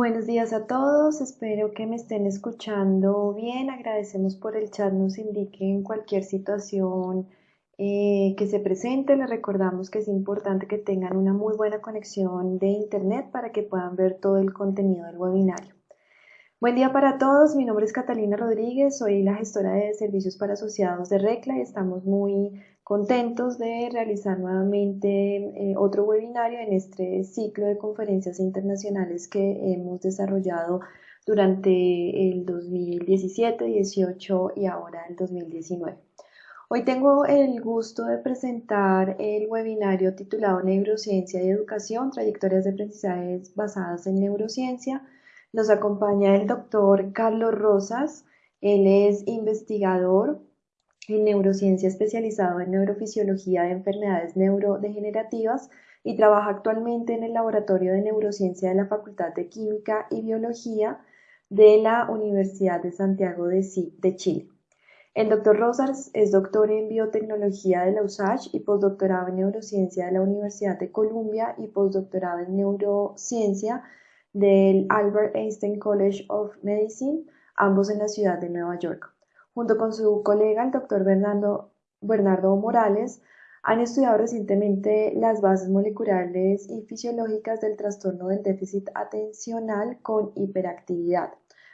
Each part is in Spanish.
Buenos días a todos, espero que me estén escuchando bien. Agradecemos por el chat, nos indiquen cualquier situación eh, que se presente. Les recordamos que es importante que tengan una muy buena conexión de internet para que puedan ver todo el contenido del webinario. Buen día para todos, mi nombre es Catalina Rodríguez, soy la gestora de servicios para asociados de RECLA y estamos muy contentos de realizar nuevamente eh, otro webinario en este ciclo de conferencias internacionales que hemos desarrollado durante el 2017, 18 y ahora el 2019. Hoy tengo el gusto de presentar el webinario titulado Neurociencia y Educación, trayectorias de aprendizajes basadas en neurociencia, nos acompaña el doctor Carlos Rosas. Él es investigador en neurociencia especializado en neurofisiología de enfermedades neurodegenerativas y trabaja actualmente en el Laboratorio de Neurociencia de la Facultad de Química y Biología de la Universidad de Santiago de, Chile. El doctor Rosas es doctor en biotecnología de la USACH y postdoctorado en neurociencia de la Universidad de Columbia y postdoctorado en neurociencia del Albert Einstein College of Medicine, ambos en la ciudad de Nueva York. Junto con su colega, el doctor Bernardo, Bernardo Morales, han estudiado recientemente las bases moleculares y fisiológicas del trastorno del déficit atencional con hiperactividad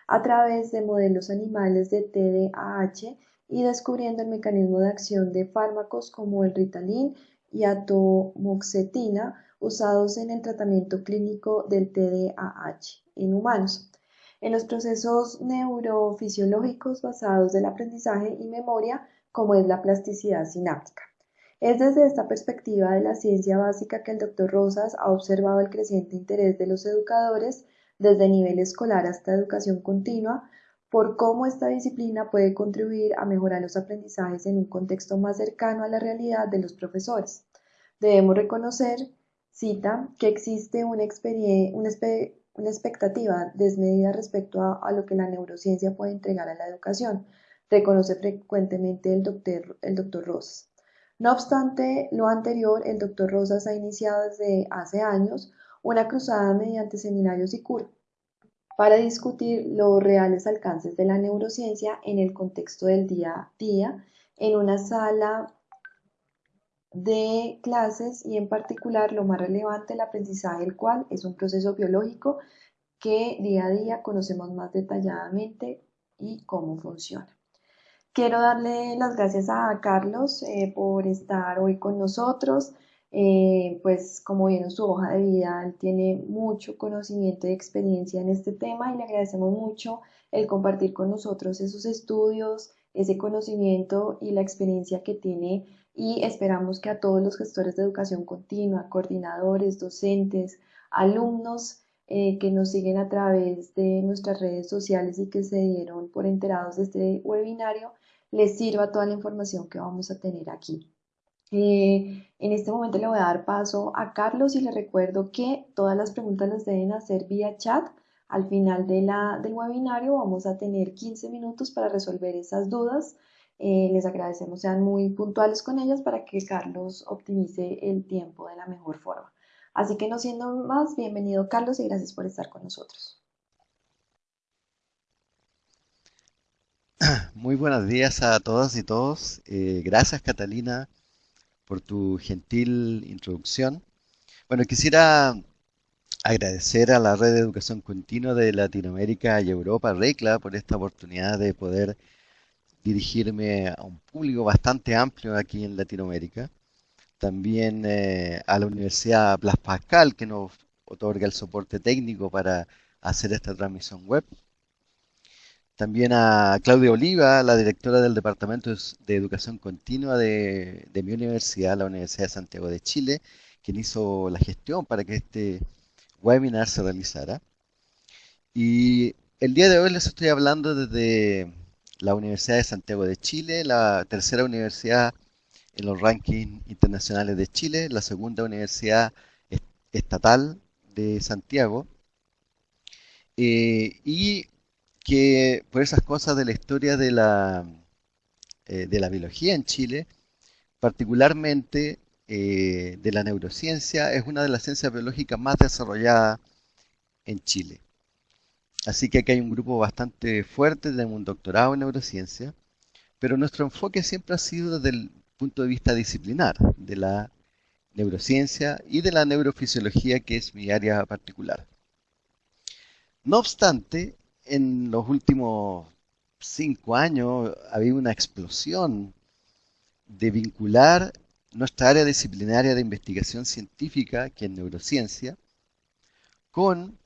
a través de modelos animales de TDAH y descubriendo el mecanismo de acción de fármacos como el Ritalin y atomoxetina usados en el tratamiento clínico del TDAH en humanos. En los procesos neurofisiológicos basados del aprendizaje y memoria, como es la plasticidad sináptica. Es desde esta perspectiva de la ciencia básica que el doctor Rosas ha observado el creciente interés de los educadores, desde nivel escolar hasta educación continua, por cómo esta disciplina puede contribuir a mejorar los aprendizajes en un contexto más cercano a la realidad de los profesores. Debemos reconocer cita que existe una, una, expectativa desmedida respecto a, lo que la neurociencia puede entregar a la educación, reconoce frecuentemente el doctor, el doctor Rosas. No obstante lo anterior, el doctor Rosas ha iniciado desde hace años una cruzada mediante seminarios y cursos para discutir los reales alcances de la neurociencia en el contexto del día a día en una sala de clases y en particular lo más relevante el aprendizaje, el cual es un proceso biológico que día a día conocemos más detalladamente y cómo funciona. Quiero darle las gracias a Carlos eh, por estar hoy con nosotros. Eh, pues como viene en su hoja de vida, él tiene mucho conocimiento y experiencia en este tema y le agradecemos mucho el compartir con nosotros esos estudios, ese conocimiento y la experiencia que tiene y esperamos que a todos los gestores de educación continua, coordinadores, docentes, alumnos eh, que nos siguen a través de nuestras redes sociales y que se dieron por enterados de este webinario, les sirva toda la información que vamos a tener aquí. Eh, en este momento le voy a dar paso a Carlos y le recuerdo que todas las preguntas las deben hacer vía chat. Al final de la, del webinario vamos a tener 15 minutos para resolver esas dudas eh, les agradecemos, sean muy puntuales con ellas para que Carlos optimice el tiempo de la mejor forma. Así que no siendo más, bienvenido Carlos y gracias por estar con nosotros. Muy buenos días a todas y todos. Eh, gracias Catalina por tu gentil introducción. Bueno, quisiera agradecer a la Red de Educación Continua de Latinoamérica y Europa, RECLA, por esta oportunidad de poder dirigirme a un público bastante amplio aquí en Latinoamérica. También eh, a la Universidad Blas Pascal, que nos otorga el soporte técnico para hacer esta transmisión web. También a Claudia Oliva, la directora del Departamento de Educación Continua de, de mi universidad, la Universidad de Santiago de Chile, quien hizo la gestión para que este webinar se realizara. Y el día de hoy les estoy hablando desde la Universidad de Santiago de Chile, la tercera universidad en los rankings internacionales de Chile, la segunda universidad estatal de Santiago, eh, y que por esas cosas de la historia de la, eh, de la biología en Chile, particularmente eh, de la neurociencia, es una de las ciencias biológicas más desarrolladas en Chile. Así que aquí hay un grupo bastante fuerte, tenemos un doctorado en neurociencia, pero nuestro enfoque siempre ha sido desde el punto de vista disciplinar, de la neurociencia y de la neurofisiología, que es mi área particular. No obstante, en los últimos cinco años ha habido una explosión de vincular nuestra área disciplinaria de investigación científica, que es neurociencia, con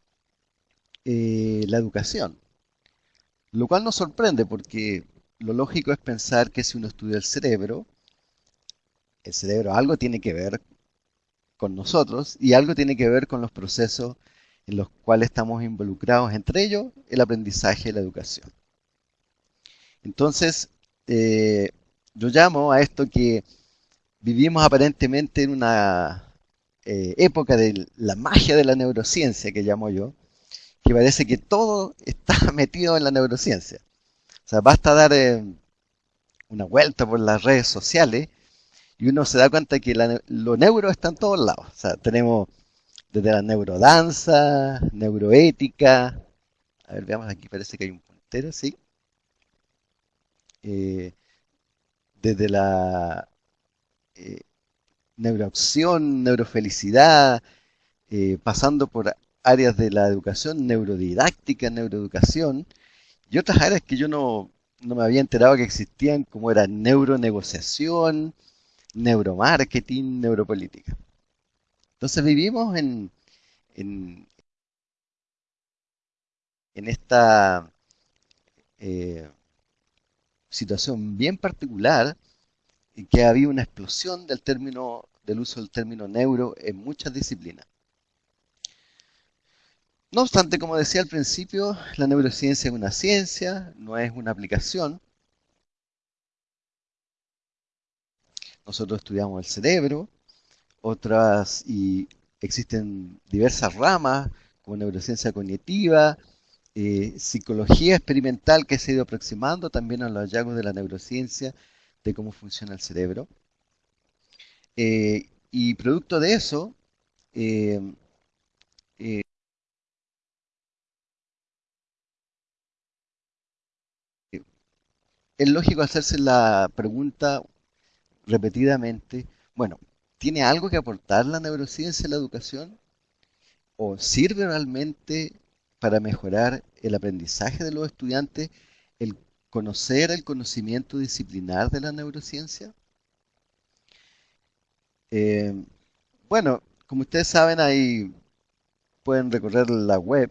eh, la educación. Lo cual nos sorprende porque lo lógico es pensar que si uno estudia el cerebro, el cerebro algo tiene que ver con nosotros y algo tiene que ver con los procesos en los cuales estamos involucrados, entre ellos el aprendizaje y la educación. Entonces, eh, yo llamo a esto que vivimos aparentemente en una eh, época de la magia de la neurociencia, que llamo yo, que parece que todo está metido en la neurociencia. O sea, basta dar eh, una vuelta por las redes sociales y uno se da cuenta que lo neuro está en todos lados. O sea, tenemos desde la neurodanza, neuroética. A ver, veamos aquí, parece que hay un puntero, sí. Eh, desde la eh, neuroacción, neurofelicidad, eh, pasando por áreas de la educación, neurodidáctica, neuroeducación, y otras áreas que yo no, no me había enterado que existían, como era neuronegociación, neuromarketing, neuropolítica. Entonces vivimos en, en, esta eh, situación bien particular en que ha habido una explosión del término del uso del término neuro en muchas disciplinas. No obstante, como decía al principio, la neurociencia es una ciencia, no es una aplicación. Nosotros estudiamos el cerebro, otras y existen diversas ramas como neurociencia cognitiva, eh, psicología experimental que se ha ido aproximando también a los hallazgos de la neurociencia de cómo funciona el cerebro. Eh, y producto de eso, eh, es lógico hacerse la pregunta repetidamente, bueno, ¿tiene algo que aportar la neurociencia en la educación? ¿O sirve realmente para mejorar el aprendizaje de los estudiantes el conocer el conocimiento disciplinar de la neurociencia? Eh, bueno, como ustedes saben, ahí pueden recorrer la web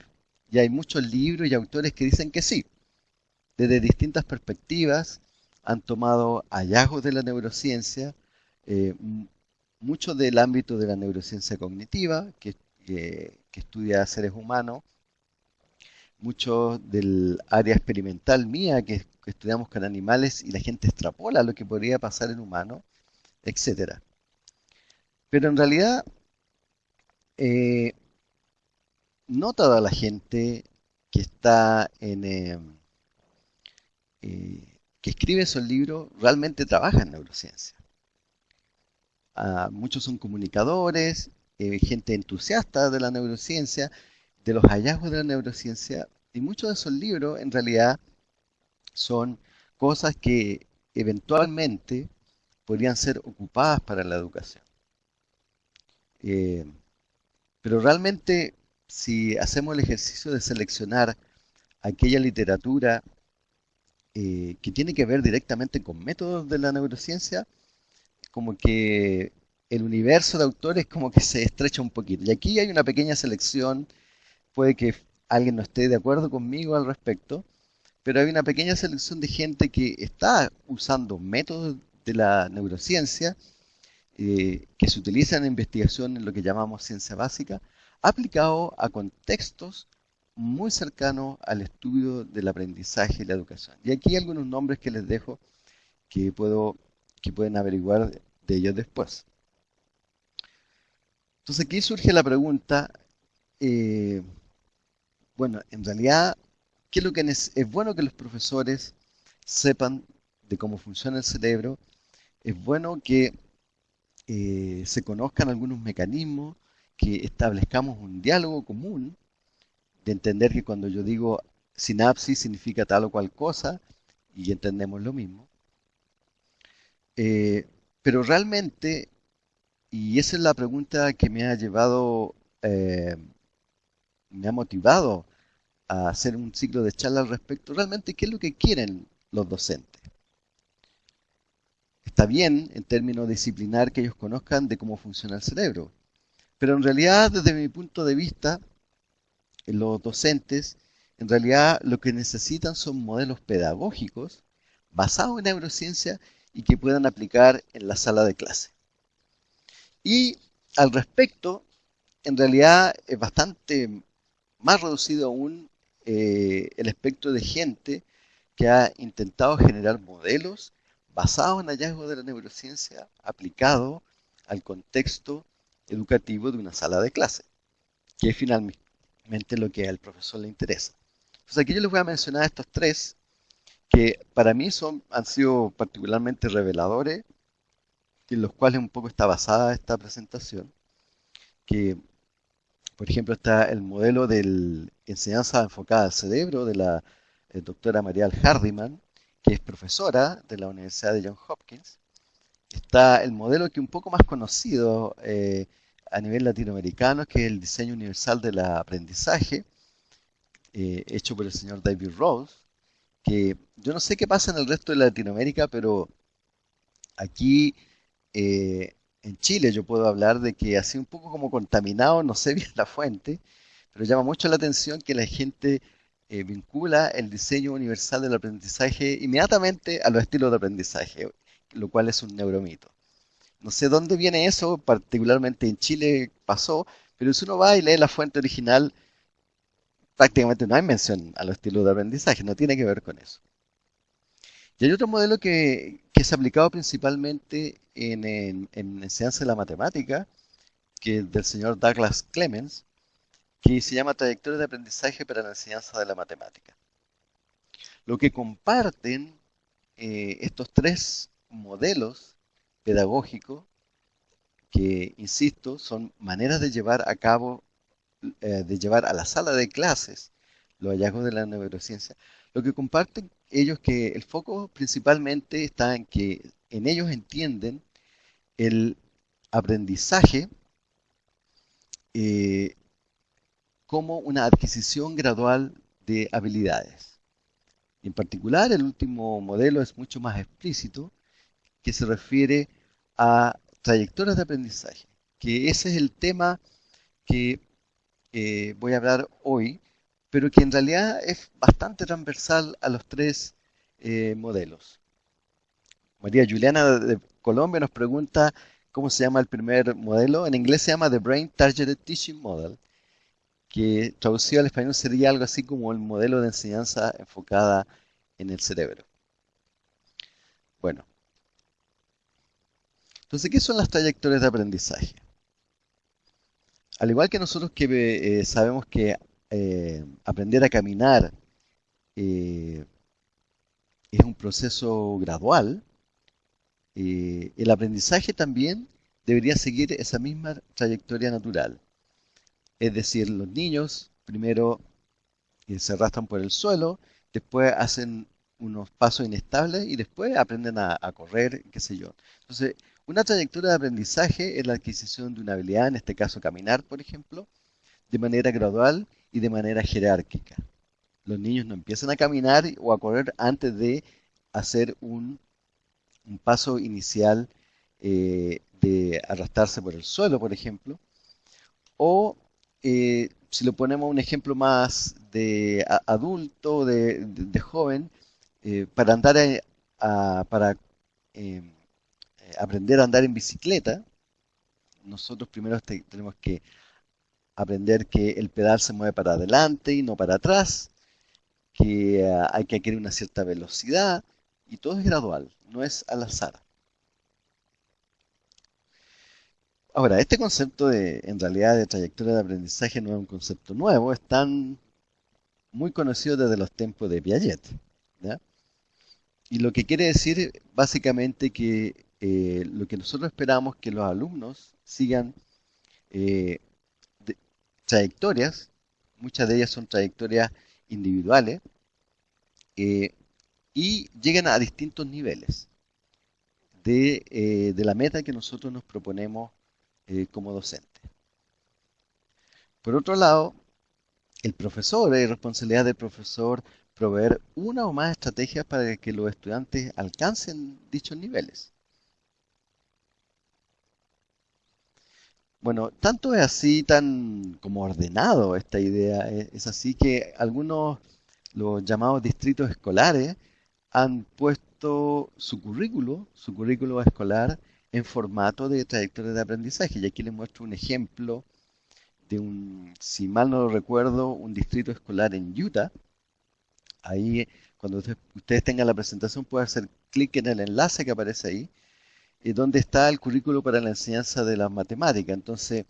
y hay muchos libros y autores que dicen que sí. Desde distintas perspectivas han tomado hallazgos de la neurociencia, eh, mucho del ámbito de la neurociencia cognitiva, que, estudia seres humanos, mucho del área experimental mía, que, estudiamos con animales y la gente extrapola lo que podría pasar en humanos, etc. Pero en realidad, eh, no toda la gente que está en... Eh, eh, que escribe esos libros realmente trabaja en neurociencia. Ah, muchos son comunicadores, eh, gente entusiasta de la neurociencia, de los hallazgos de la neurociencia, y muchos de esos libros en realidad son cosas que eventualmente podrían ser ocupadas para la educación. Eh, pero realmente, si hacemos el ejercicio de seleccionar aquella literatura eh, que tiene que ver directamente con métodos de la neurociencia, como que el universo de autores como que se estrecha un poquito. Y aquí hay una pequeña selección, puede que alguien no esté de acuerdo conmigo al respecto, pero hay una pequeña selección de gente que está usando métodos de la neurociencia eh, que se utilizan en investigación en lo que llamamos ciencia básica, aplicado a contextos muy cercanos al estudio del aprendizaje y la educación. Y aquí algunos nombres que les dejo que puedo que pueden averiguar de ellos después. Entonces aquí surge la pregunta, eh, bueno, en realidad, ¿qué es lo que es, bueno que los profesores sepan de cómo funciona el cerebro? Es bueno que eh, se conozcan algunos mecanismos, que establezcamos un diálogo común de entender que cuando yo digo sinapsis significa tal o cual cosa, y entendemos lo mismo. Eh, pero realmente, y esa es la pregunta que me ha llevado, eh, me ha motivado a hacer un ciclo de charla al respecto, realmente, ¿qué es lo que quieren los docentes? Está bien en términos disciplinar que ellos conozcan de cómo funciona el cerebro, pero en realidad, desde mi punto de vista, los docentes, en realidad lo que necesitan son modelos pedagógicos basados en neurociencia y que puedan aplicar en la sala de clase. Y al respecto, en realidad es bastante más reducido aún eh, el espectro de gente que ha intentado generar modelos basados en hallazgos de la neurociencia aplicado al contexto educativo de una sala de clase, que es finalmente lo que al profesor le interesa. Entonces aquí yo les voy a mencionar estos tres que para mí son, han sido particularmente reveladores, en los cuales un poco está basada esta presentación, que por ejemplo está el modelo de enseñanza enfocada al cerebro de la eh, doctora Marial Hardiman, que es profesora de la Universidad de Johns Hopkins. Está el modelo que un poco más conocido eh, a nivel latinoamericano, que es el diseño universal del aprendizaje, eh, hecho por el señor David Rose, que yo no sé qué pasa en el resto de Latinoamérica, pero aquí eh, en Chile yo puedo hablar de que sido un poco como contaminado, no sé bien la fuente, pero llama mucho la atención que la gente eh, vincula el diseño universal del aprendizaje inmediatamente a los estilos de aprendizaje, lo cual es un neuromito. No sé dónde viene eso, particularmente en Chile pasó, pero si uno va y lee la fuente original, prácticamente no hay mención a los estilos de aprendizaje, no tiene que ver con eso. Y hay otro modelo que, que es aplicado principalmente en, en, en, enseñanza de la matemática, que es del señor Douglas Clemens, que se llama Trayectoria de Aprendizaje para la Enseñanza de la Matemática. Lo que comparten eh, estos tres modelos pedagógico que, insisto, son maneras de llevar a cabo, eh, de llevar a la sala de clases los hallazgos de la neurociencia. Lo que comparten ellos que el foco principalmente está en que en ellos entienden el aprendizaje eh, como una adquisición gradual de habilidades. En particular, el último modelo es mucho más explícito, que se refiere a trayectorias de aprendizaje, que ese es el tema que eh, voy a hablar hoy, pero que en realidad es bastante transversal a los tres eh, modelos. María Juliana de Colombia nos pregunta cómo se llama el primer modelo. En inglés se llama The Brain Targeted Teaching Model, que traducido al español sería algo así como el modelo de enseñanza enfocada en el cerebro. Bueno, entonces, ¿qué son las trayectorias de aprendizaje? Al igual que nosotros que eh, sabemos que eh, aprender a caminar eh, es un proceso gradual, el aprendizaje también debería seguir esa misma trayectoria natural. Es decir, los niños primero se arrastran por el suelo, después hacen unos pasos inestables y después aprenden a, a correr, qué sé yo. Entonces, una trayectoria de aprendizaje es la adquisición de una habilidad, en este caso caminar, por ejemplo, de manera gradual y de manera jerárquica. Los niños no empiezan a caminar o a correr antes de hacer un, paso inicial eh, de arrastrarse por el suelo, por ejemplo. O eh, si lo ponemos un ejemplo más de adulto, de, joven, eh, para andar a, para em, aprender a andar en bicicleta, nosotros primero tenemos que aprender que el pedal se mueve para adelante y no para atrás, que eh, hay que adquirir una cierta velocidad y todo es gradual, no es al azar. Ahora, este concepto de, en realidad, de trayectoria de aprendizaje no es un concepto nuevo, es tan muy conocido desde los tiempos de Piaget. Y lo que quiere decir básicamente que eh, lo que nosotros esperamos que los alumnos sigan eh, trayectorias muchas de ellas son trayectorias individuales, eh, y llegan a distintos niveles de, la meta que nosotros nos proponemos como docentes. Por otro lado, el profesor, es responsabilidad del profesor proveer una o más estrategias para que los estudiantes alcancen dichos niveles. Bueno, tanto es así, tan como ordenado esta idea, eh, es así que algunos, los llamados distritos escolares, han puesto su currículo, su currículo escolar, en formato de trayectoria de aprendizaje. Y aquí les muestro un ejemplo de un, si mal no lo recuerdo, un distrito escolar en Utah. Ahí, cuando ustedes tengan la presentación, pueden hacer clic en el enlace que aparece ahí eh, donde está el currículo para la enseñanza de las matemáticas. Entonces,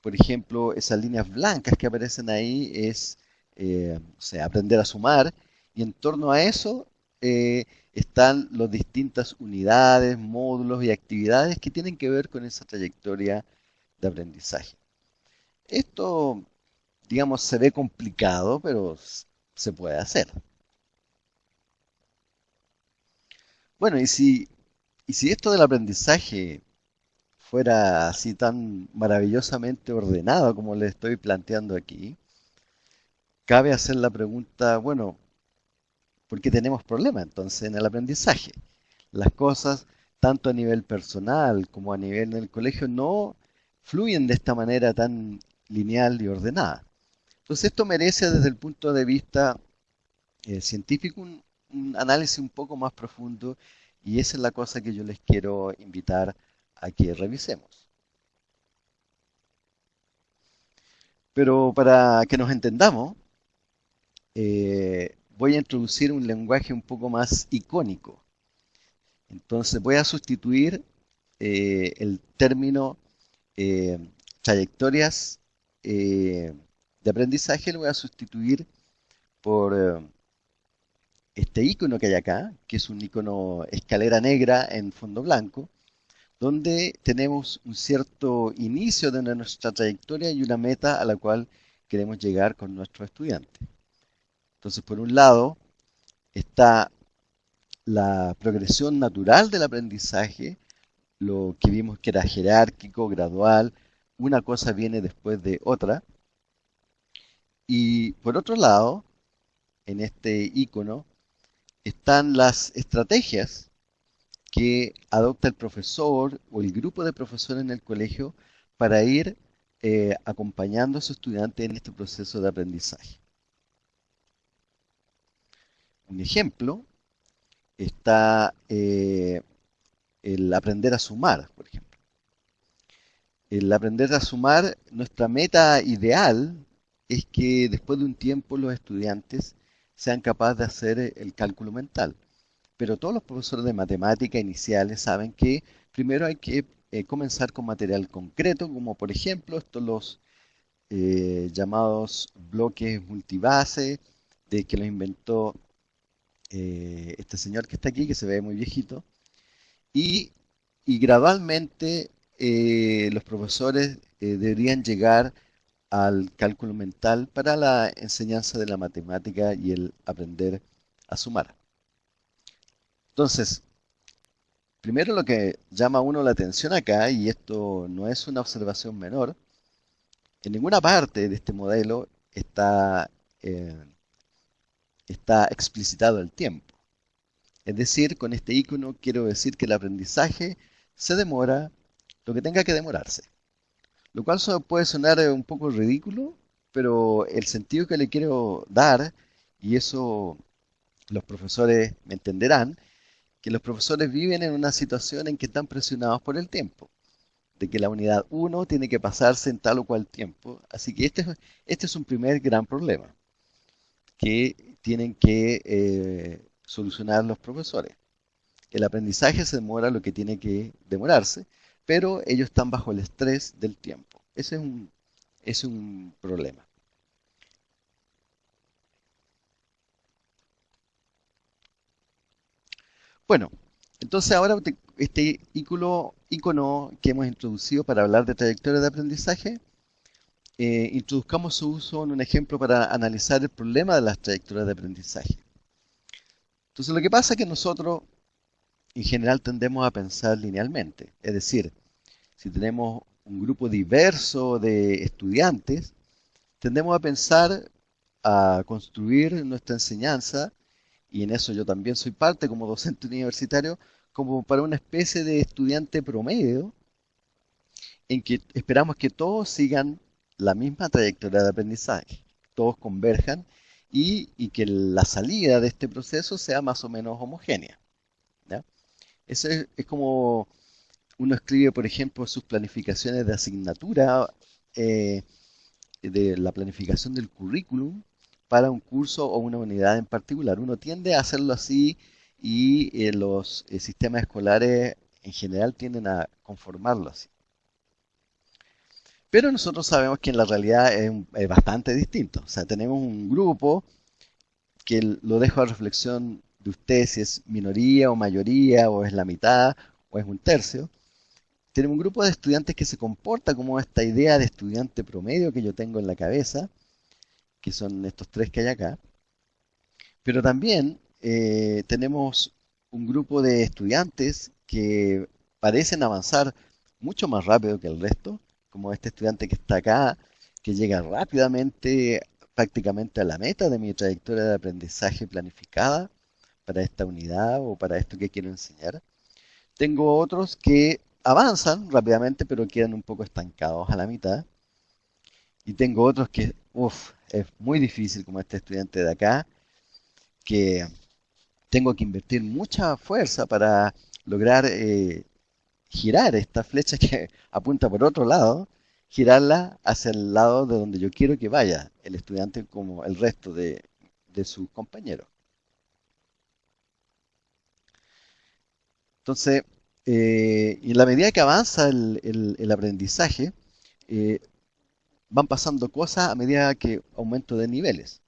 por ejemplo, esas líneas blancas que aparecen ahí es eh, o sea, aprender a sumar y en torno a eso eh, están las distintas unidades, módulos y actividades que tienen que ver con esa trayectoria de aprendizaje. Esto, digamos, se ve complicado, pero se puede hacer. Bueno, y si y si esto del aprendizaje fuera así tan maravillosamente ordenado como le estoy planteando aquí, cabe hacer la pregunta, bueno, ¿por qué tenemos problemas entonces en el aprendizaje? Las cosas, tanto a nivel personal como a nivel del colegio, no fluyen de esta manera tan lineal y ordenada. Entonces esto merece desde el punto de vista eh, científico un, un análisis un poco más profundo y esa es la cosa que yo les quiero invitar a que revisemos. Pero para que nos entendamos, eh, voy a introducir un lenguaje un poco más icónico. Entonces voy a sustituir eh, el término eh, trayectorias de aprendizaje, lo voy a sustituir por este icono que hay acá, que es un icono escalera negra en fondo blanco, donde tenemos un cierto inicio de nuestra trayectoria y una meta a la cual queremos llegar con nuestros estudiantes. Entonces, por un lado, está la progresión natural del aprendizaje, lo que vimos que era jerárquico, gradual, una cosa viene después de otra. Y por otro lado, en este icono, están las estrategias que adopta el profesor o el grupo de profesores en el colegio para ir eh, acompañando a su estudiante en este proceso de aprendizaje. Un ejemplo está eh, el aprender a sumar, por ejemplo. El aprender a sumar, nuestra meta ideal es que después de un tiempo los estudiantes sean capaces de hacer eh, el cálculo mental. Pero todos los profesores de matemática iniciales saben que primero hay que eh, comenzar con material concreto, como por ejemplo estos los eh, llamados bloques multibase, de que los inventó este señor que está aquí, que se ve muy viejito, y, y gradualmente los profesores deberían llegar al cálculo mental para la enseñanza de la matemática y el aprender a sumar. Entonces, primero lo que llama a uno la atención acá, y esto no es una observación menor, en ninguna parte de este modelo está, eh, está explicitado el tiempo. Es decir, con este icono quiero decir que el aprendizaje se demora lo que tenga que demorarse. Lo cual puede sonar eh, un poco ridículo, pero el sentido que le quiero dar, y eso los profesores me entenderán, que los profesores viven en una situación en que están presionados por el tiempo, de que la unidad 1 tiene que pasarse en tal o cual tiempo. Así que este, este es un primer gran problema que tienen que eh, solucionar los profesores. El aprendizaje se demora lo que tiene que demorarse, pero ellos están bajo el estrés del tiempo. Ese es un, es un problema. Bueno, entonces ahora este icono, icono que hemos introducido para hablar de trayectoria de aprendizaje eh, introduzcamos su uso en un ejemplo para analizar el problema de las trayectorias de aprendizaje. Entonces lo que pasa es que nosotros en general tendemos a pensar linealmente, es decir, si tenemos un grupo diverso de estudiantes, tendemos a pensar a construir nuestra enseñanza, y en eso yo también soy parte como docente universitario, como para una especie de estudiante promedio, en que esperamos que todos sigan la misma trayectoria de aprendizaje, todos converjan y, que la salida de este proceso sea más o menos homogénea. Es, como uno escribe, por ejemplo, sus planificaciones de asignatura, eh, de la planificación del currículum para un curso o una unidad en particular. Uno tiende a hacerlo así y eh, los eh, sistemas escolares en general tienden a conformarlo así. Pero nosotros sabemos que en la realidad es, bastante distinto. O sea, tenemos un grupo que lo dejo a reflexión de usted si es minoría o mayoría, o es la mitad, o es un tercio. Tenemos un grupo de estudiantes que se comporta como esta idea de estudiante promedio que yo tengo en la cabeza, que son estos tres que hay acá. Pero también eh, tenemos un grupo de estudiantes que parecen avanzar mucho más rápido que el resto, como este estudiante que está acá, que llega rápidamente prácticamente a la meta de mi trayectoria de aprendizaje planificada para esta unidad o para esto que quiero enseñar. Tengo otros que avanzan rápidamente pero quedan un poco estancados a la mitad. Y tengo otros que, uff, es muy difícil como este estudiante de acá, que tengo que invertir mucha fuerza para lograr eh, girar esta flecha que apunta por otro lado, girarla hacia el lado de donde yo quiero que vaya el estudiante como el resto de, sus compañeros. Entonces, eh, en la medida que avanza el, aprendizaje, eh, van pasando cosas a medida que aumento de niveles.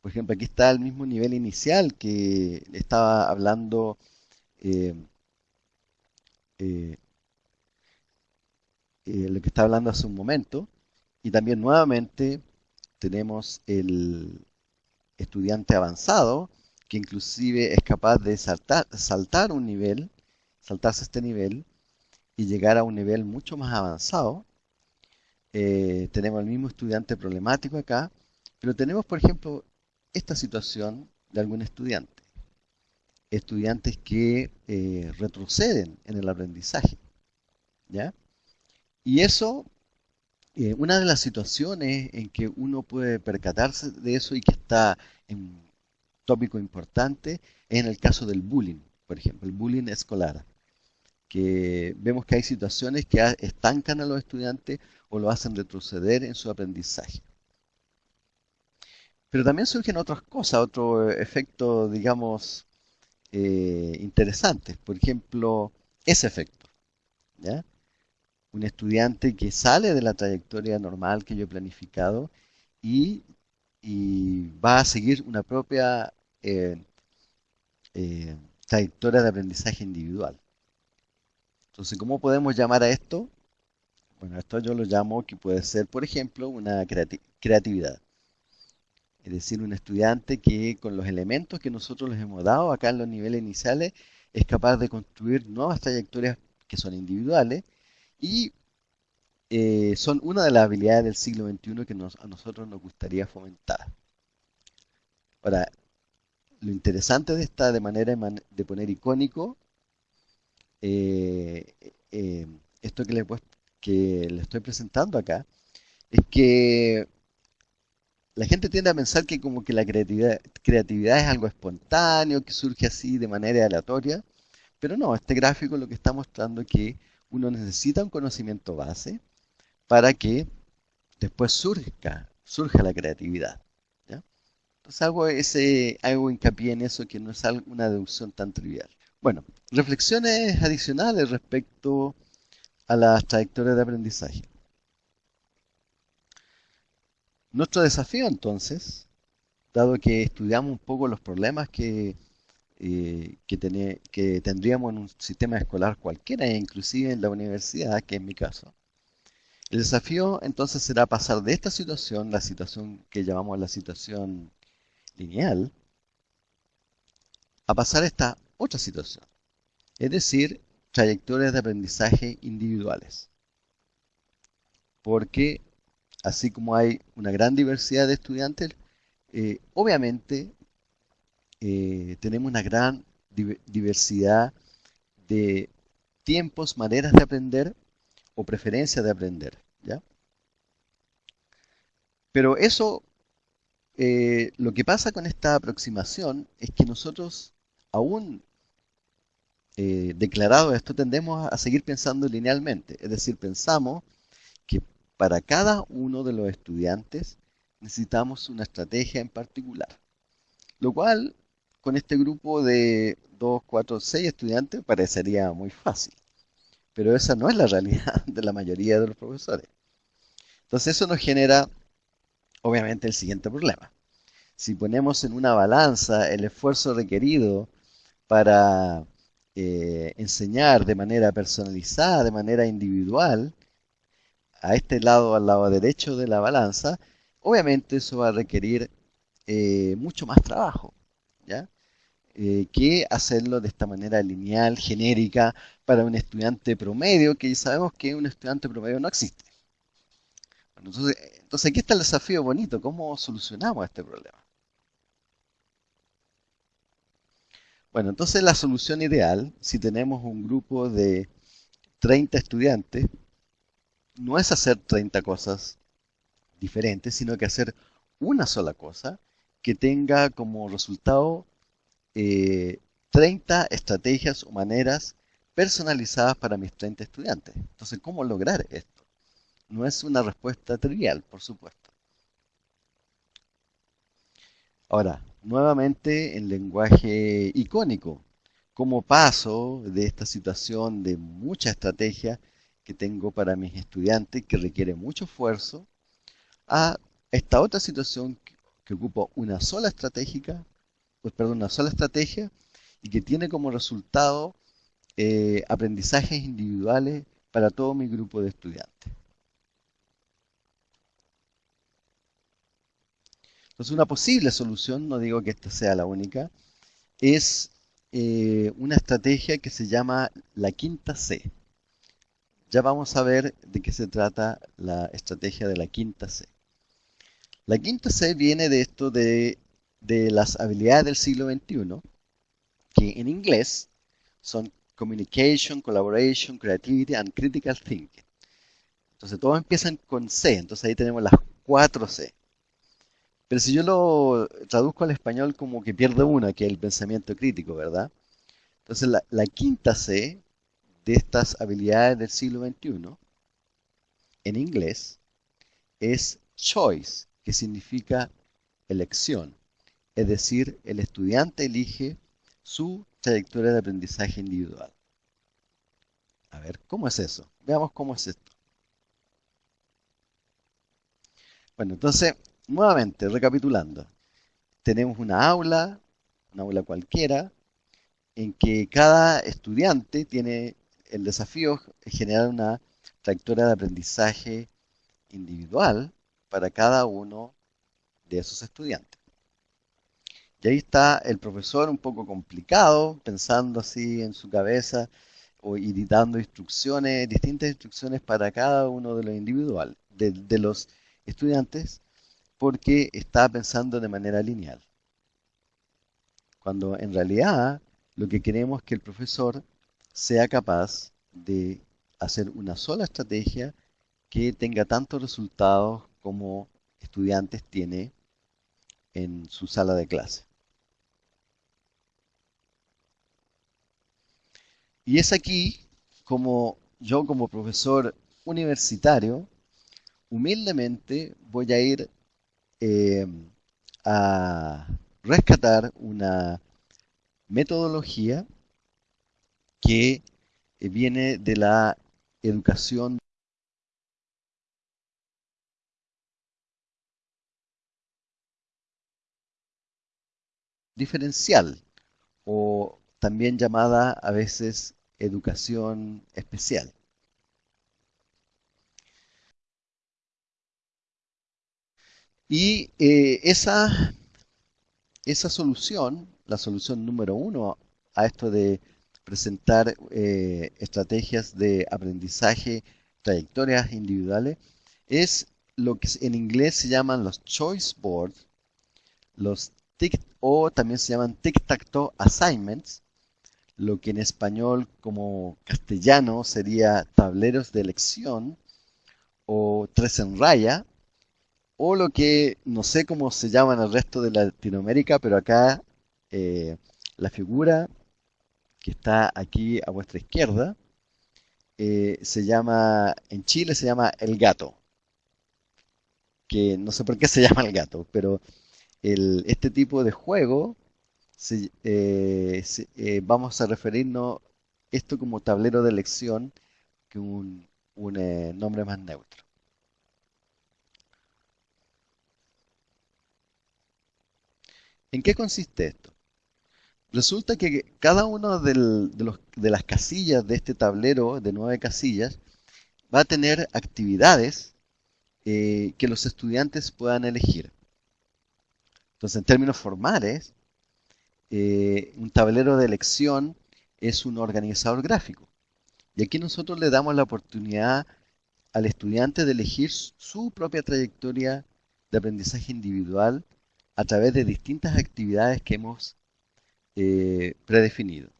Por ejemplo, aquí está el mismo nivel inicial que estaba hablando eh, eh, lo que está hablando hace un momento. Y también nuevamente tenemos el estudiante avanzado, que inclusive es capaz de saltar, saltar un nivel, saltarse este nivel y llegar a un nivel mucho más avanzado. Eh, tenemos el mismo estudiante problemático acá, pero tenemos, por ejemplo, esta situación de algún estudiante estudiantes que eh, retroceden en el aprendizaje. ¿ya? Y eso, eh, una de las situaciones en que uno puede percatarse de eso y que está en tópico importante es en el caso del bullying, por ejemplo, el bullying escolar, que vemos que hay situaciones que estancan a los estudiantes o lo hacen retroceder en su aprendizaje. Pero también surgen otras cosas, otro efecto, digamos, eh, interesantes. Por ejemplo, ese efecto. Un estudiante que sale de la trayectoria normal que yo he planificado y, va a seguir una propia eh, eh, trayectoria de aprendizaje individual. Entonces, ¿cómo podemos llamar a esto? Bueno, esto yo lo llamo que puede ser, por ejemplo, una creatividad es decir, un estudiante que con los elementos que nosotros les hemos dado acá en los niveles iniciales es capaz de construir nuevas trayectorias que son individuales y eh, son una de las habilidades del siglo XXI que a nosotros nos gustaría fomentar. Ahora, lo interesante de esta de manera de poner icónico, eh, eh, esto que le, estoy presentando acá, es que la gente tiende a pensar que como que la creatividad, es algo espontáneo, que surge así de manera aleatoria, pero no, este gráfico lo que está mostrando es que uno necesita un conocimiento base para que después surja, surja la creatividad. Entonces hago, ese, hago hincapié en eso que no es una deducción tan trivial. Bueno, reflexiones adicionales respecto a las trayectorias de aprendizaje. Nuestro desafío entonces, dado que estudiamos un poco los problemas que, eh, tendríamos en un sistema escolar cualquiera, inclusive en la universidad, que es mi caso, El desafío entonces será pasar de esta situación, la situación que llamamos la situación lineal, a pasar a esta otra situación, es decir, trayectorias de aprendizaje individuales. Porque así como hay una gran diversidad de estudiantes, eh, obviamente eh, tenemos una gran diversidad de tiempos, maneras de aprender o preferencias de aprender. ¿ya? Pero eso, eh, lo que pasa con esta aproximación es que nosotros, aún eh, declarado esto, tendemos a seguir pensando linealmente. Es decir, pensamos que para cada uno de los estudiantes necesitamos una estrategia en particular. Lo cual, con este grupo de 2, 4, 6 estudiantes, parecería muy fácil. Pero esa no es la realidad de la mayoría de los profesores. Entonces eso nos genera, obviamente, el siguiente problema. Si ponemos en una balanza el esfuerzo requerido para eh, enseñar de manera personalizada, de manera individual, a este lado, al lado derecho de la balanza, obviamente eso va a requerir eh, mucho más trabajo, ¿ya? Eh, que hacerlo de esta manera lineal, genérica, para un estudiante promedio, que sabemos que un estudiante promedio no existe. entonces, entonces aquí está el desafío bonito, ¿cómo solucionamos este problema? Bueno, entonces la solución ideal, si tenemos un grupo de 30 estudiantes, no es hacer 30 cosas diferentes, sino que hacer una sola cosa que tenga como resultado 30 eh, estrategias o maneras personalizadas para mis 30 estudiantes. Entonces, ¿cómo lograr esto? No es una respuesta trivial, por supuesto. Ahora, nuevamente en lenguaje icónico, ¿cómo paso de esta situación de mucha estrategia que tengo para mis estudiantes, que requiere mucho esfuerzo, a esta otra situación que, que ocupa una sola estratégica pues, perdón, una sola estrategia y que tiene como resultado eh, aprendizajes individuales para todo mi grupo de estudiantes. Entonces una posible solución, no digo que esta sea la única, es eh, una estrategia que se llama la quinta C. Ya vamos a ver de qué se trata la estrategia de la quinta C. La quinta C viene de esto de de las habilidades del siglo XXI, que en inglés son Communication, Collaboration, Creativity and Critical Thinking. Entonces todos empiezan con C, entonces ahí tenemos las cuatro C. Pero si yo lo traduzco al español como que pierde una, que es el pensamiento crítico, ¿verdad? Entonces la, la quinta C de estas habilidades del siglo XXI, en inglés, es choice, que significa elección es decir, el estudiante elige su trayectoria de aprendizaje individual. A ver, ¿cómo es eso? Veamos cómo es esto. Bueno, entonces, nuevamente, recapitulando. Tenemos una aula, una aula cualquiera, en que cada estudiante tiene el desafío de generar una trayectoria de aprendizaje individual para cada uno de esos estudiantes. Y ahí está el profesor un poco complicado, pensando así en su cabeza o, y dando instrucciones, distintas instrucciones para cada uno de los individuales, de, los estudiantes, porque está pensando de manera lineal. Cuando en realidad lo que queremos es que el profesor sea capaz de hacer una sola estrategia que tenga tantos resultados como estudiantes tiene en su sala de clase. Y es aquí como yo como profesor universitario, humildemente voy a ir eh, a rescatar una metodología que eh, viene de la educación diferencial o también llamada a veces educación especial. Y eh, esa, esa solución, la solución número uno a esto de presentar eh, estrategias de aprendizaje, trayectorias individuales, es lo que en inglés se llaman los choice boards, los tic o también se llaman tic-tac-toe assignments, lo que en español como castellano sería tableros de elección o tres en raya, o lo que no sé cómo se llama en el resto de Latinoamérica, pero acá eh, la figura que está aquí a vuestra izquierda eh, se llama, en Chile se llama el gato, que no sé por qué se llama el gato, pero este tipo de juego eh, vamos a referirnos esto como tablero de elección que un, nombre más neutro. ¿En qué consiste esto? Resulta que cada una de, las casillas de este tablero de nueve casillas va a tener actividades eh, que los estudiantes puedan elegir. Entonces, en términos formales, eh, un tablero de elección es un organizador gráfico. Y aquí nosotros le damos la oportunidad al estudiante de elegir su propia trayectoria de aprendizaje individual a través de distintas actividades que hemos eh, predefinido.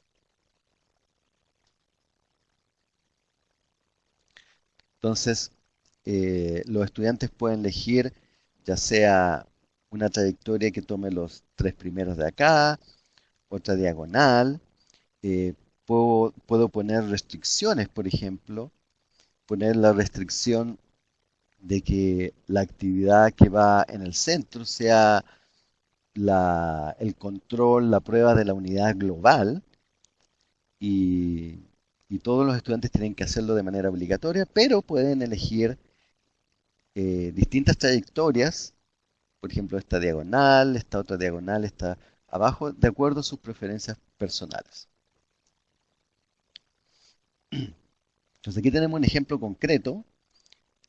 Entonces, eh, los estudiantes pueden elegir ya sea una trayectoria que tome los tres primeros de acá, otra diagonal, eh, puedo, puedo poner restricciones, por ejemplo, poner la restricción de que la actividad que va en el centro sea el control, la prueba de la unidad global y, todos los estudiantes tienen que hacerlo de manera obligatoria, pero pueden elegir eh, distintas trayectorias, por ejemplo esta diagonal, esta otra diagonal, esta abajo, de acuerdo a sus preferencias personales. Entonces aquí tenemos un ejemplo concreto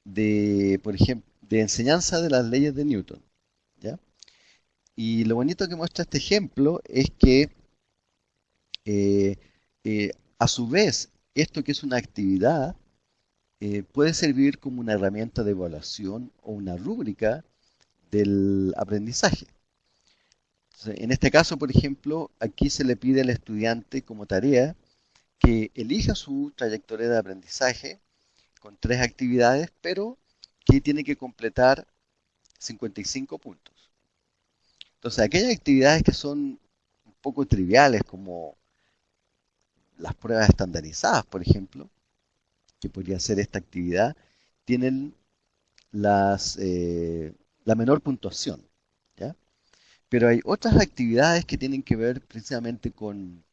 de, por ejemplo, de enseñanza de las leyes de Newton. ¿ya? Y lo bonito que muestra este ejemplo es que eh, eh, a su vez esto que es una actividad eh, puede servir como una herramienta de evaluación o una rúbrica del aprendizaje. en este caso, por ejemplo, aquí se le pide al estudiante como tarea que elija su trayectoria de aprendizaje con tres actividades, pero que tiene que completar 55 puntos. Entonces, aquellas actividades que son un poco triviales, como las pruebas estandarizadas, por ejemplo, que podría ser esta actividad, tienen las, eh, la menor puntuación. Pero hay otras actividades que tienen que ver precisamente con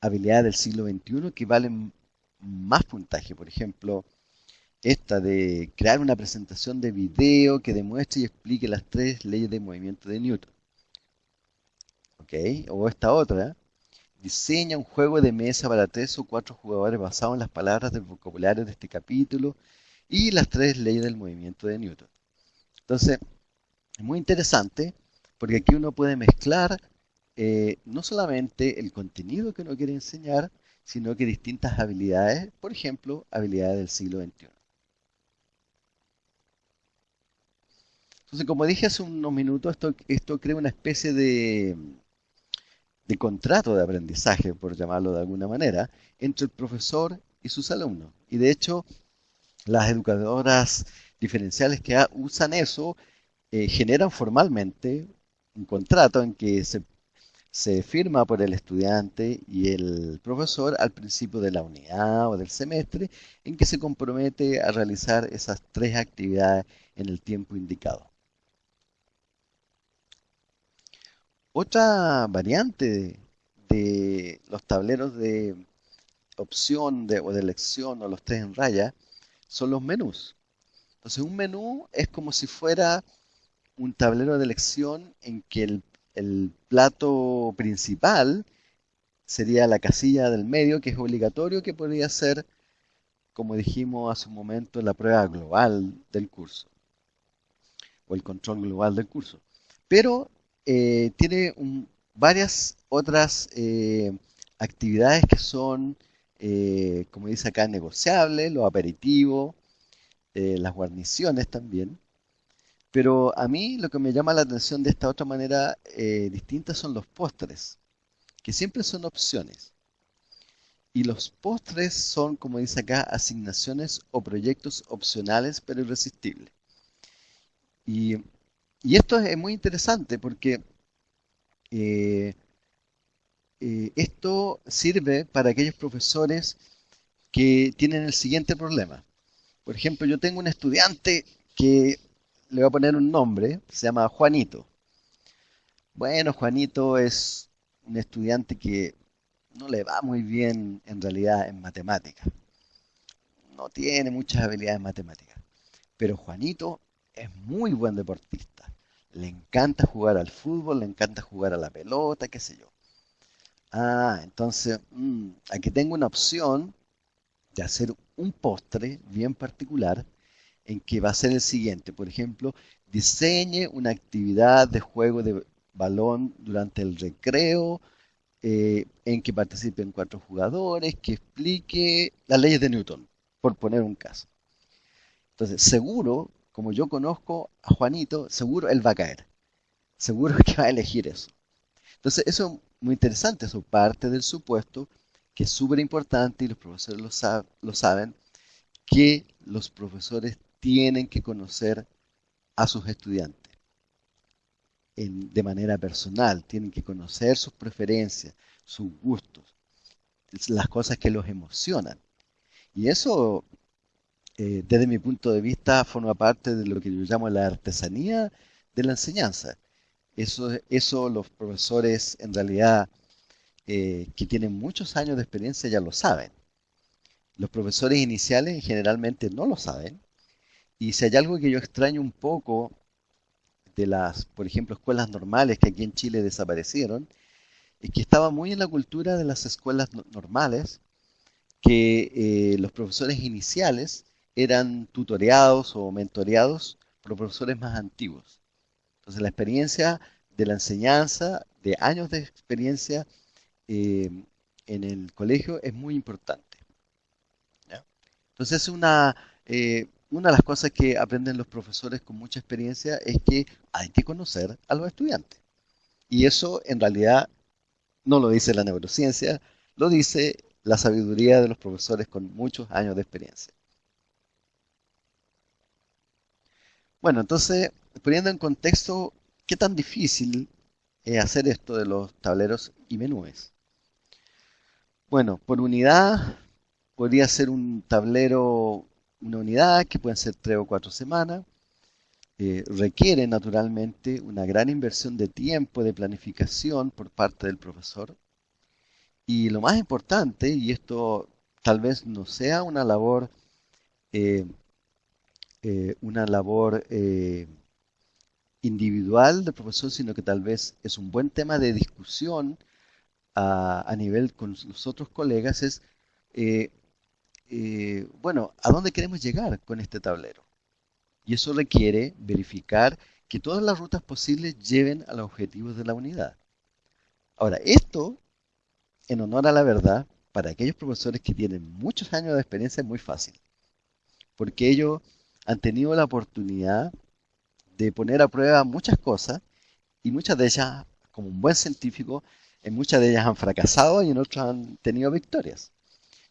habilidades del siglo XXI que valen más puntaje. Por ejemplo, esta de crear una presentación de video que demuestre y explique las tres leyes de movimiento de Newton. O esta otra. Diseña un juego de mesa para tres o cuatro jugadores basado en las palabras del vocabulario de este capítulo y las tres leyes del movimiento de Newton. Entonces, es muy interesante porque aquí uno puede mezclar eh, no solamente el contenido que uno quiere enseñar, sino que distintas habilidades, por ejemplo, habilidades del siglo XXI. Entonces, como dije hace unos minutos, esto, esto crea una especie de, de contrato de aprendizaje, por llamarlo de alguna manera, entre el profesor y sus alumnos. Y de hecho, las educadoras diferenciales que usan eso eh, generan formalmente un contrato en que se, se firma por el estudiante y el profesor al principio de la unidad o del semestre en que se compromete a realizar esas tres actividades en el tiempo indicado. Otra variante de, los tableros de opción o de elección o los tres en raya son los menús. Entonces un menú es como si fuera un tablero de elección en que el, plato principal sería la casilla del medio, que es obligatorio, que podría ser, como dijimos hace un momento, la prueba global del curso. o el control global del curso. Pero eh, tiene varias otras eh, actividades que son, eh, como dice acá, negociables, los aperitivos, las guarniciones también. Pero a mí lo que me llama la atención de esta otra manera distinta son los postres, que siempre son opciones. Y los postres son, como dice acá, asignaciones o proyectos opcionales pero irresistibles. Y, esto es muy interesante porque eh, eh, esto sirve para aquellos profesores que tienen el siguiente problema. Por ejemplo, yo tengo un estudiante que le voy a poner un nombre, se llama Juanito. Bueno, Juanito es un estudiante que no le va muy bien en realidad en matemáticas. No tiene muchas habilidades matemáticas. Pero Juanito es muy buen deportista. Le encanta jugar al fútbol, le encanta jugar a la pelota, qué sé yo. Ah, entonces mm, aquí tengo una opción de hacer un postre bien particular en que va a ser el siguiente. Por ejemplo, diseñe una actividad de juego de balón durante el recreo eh, en que participen cuatro jugadores, que explique las leyes de Newton, por poner un caso. Entonces, seguro, como yo conozco a Juanito, seguro él va a caer. Seguro que va a elegir eso. Entonces, eso es muy interesante, eso parte del supuesto que es súper importante y los profesores lo, lo saben, que los profesores tienen que conocer a sus estudiantes de manera personal, tienen que conocer sus preferencias, sus gustos, las cosas que los emocionan. Y eso, eh, desde mi punto de vista, forma parte de lo que yo llamo la artesanía de la enseñanza. Eso, eso los profesores en realidad eh, que tienen muchos años de experiencia ya lo saben. Los profesores iniciales generalmente no lo saben. Y si hay algo que yo extraño un poco de las, por ejemplo, escuelas normales que aquí en Chile desaparecieron, y que estaba muy en la cultura de las escuelas normales, que eh, los profesores iniciales eran tutoreados o mentoreados por profesores más antiguos. Entonces la experiencia de la enseñanza, de años de experiencia eh, en el colegio es muy importante. Entonces es una, eh, una de las cosas que aprenden los profesores con mucha experiencia es que hay que conocer a los estudiantes. Y eso en realidad no lo dice la neurociencia, lo dice la sabiduría de los profesores con muchos años de experiencia. Bueno, entonces, poniendo en contexto, ¿qué tan difícil es hacer esto de los tableros y menúes? Bueno, por unidad podría ser un tablero una unidad que pueden ser tres o cuatro semanas. Eh, requiere naturalmente una gran inversión de tiempo, de planificación por parte del profesor. Y lo más importante, y esto tal vez no sea una labor, eh, eh, una labor individual del profesor, sino que tal vez es un buen tema de discusión a, nivel con los otros colegas, es eh, bueno, ¿a dónde queremos llegar con este tablero? Y eso requiere verificar que todas las rutas posibles lleven a los objetivos de la unidad. Ahora, esto, en honor a la verdad, para aquellos profesores que tienen muchos años de experiencia es muy fácil, porque ellos han tenido la oportunidad de poner a prueba muchas cosas y muchas de ellas, como un buen científico, en muchas de ellas han fracasado y en otras han tenido victorias.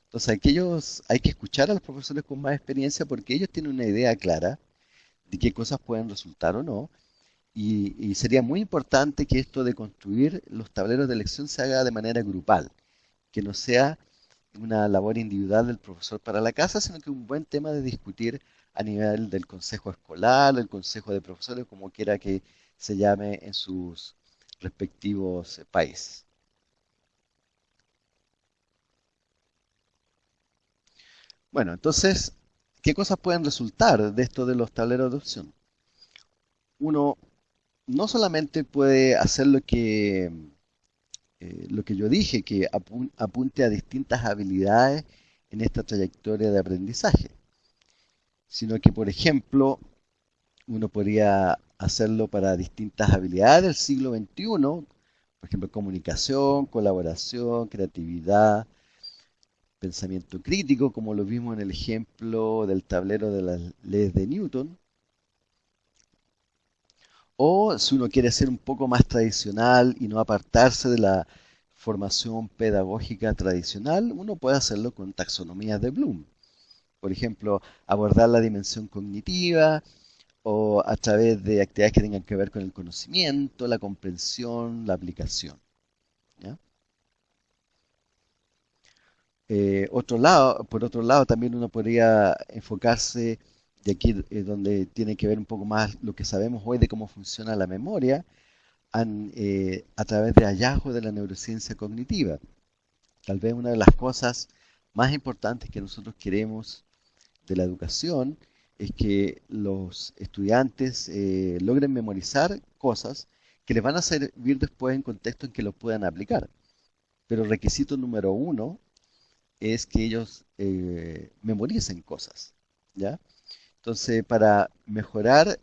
Entonces, aquellos, hay que escuchar a los profesores con más experiencia porque ellos tienen una idea clara de qué cosas pueden resultar o no. Y, sería muy importante que esto de construir los tableros de elección se haga de manera grupal, que no sea una labor individual del profesor para la casa, sino que un buen tema de discutir a nivel del consejo escolar, del consejo de profesores, como quiera que se llame en sus respectivos países. Bueno, entonces, ¿qué cosas pueden resultar de esto de los tableros de opción? Uno no solamente puede hacer lo que, eh, lo que yo dije, que apunte a distintas habilidades en esta trayectoria de aprendizaje, sino que, por ejemplo, uno podría hacerlo para distintas habilidades del siglo XXI, por ejemplo, comunicación, colaboración, creatividad, pensamiento crítico, como lo vimos en el ejemplo del tablero de las leyes de Newton. O si uno quiere ser un poco más tradicional y no apartarse de la formación pedagógica tradicional, uno puede hacerlo con taxonomías de Bloom. Por ejemplo, abordar la dimensión cognitiva o a través de actividades que tengan que ver con el conocimiento, la comprensión, la aplicación. Eh, otro lado, por otro lado, también uno podría enfocarse, de aquí eh, donde tiene que ver un poco más lo que sabemos hoy de cómo funciona la memoria, eh, a través de hallazgos de la neurociencia cognitiva. Tal vez una de las cosas más importantes que nosotros queremos de la educación es que los estudiantes logren memorizar cosas que les van a servir después en contexto en que lo puedan aplicar. Pero requisito número uno es que ellos eh, memoricen cosas, ¿ya? Entonces, para mejorar